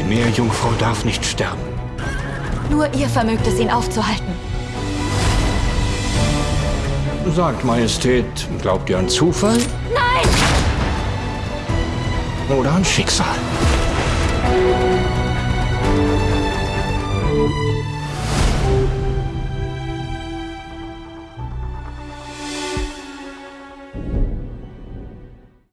Die Meerjungfrau darf nicht sterben. Nur ihr vermögt es, ihn aufzuhalten. Sagt, Majestät, glaubt ihr an Zufall? Nein! Oder an Schicksal?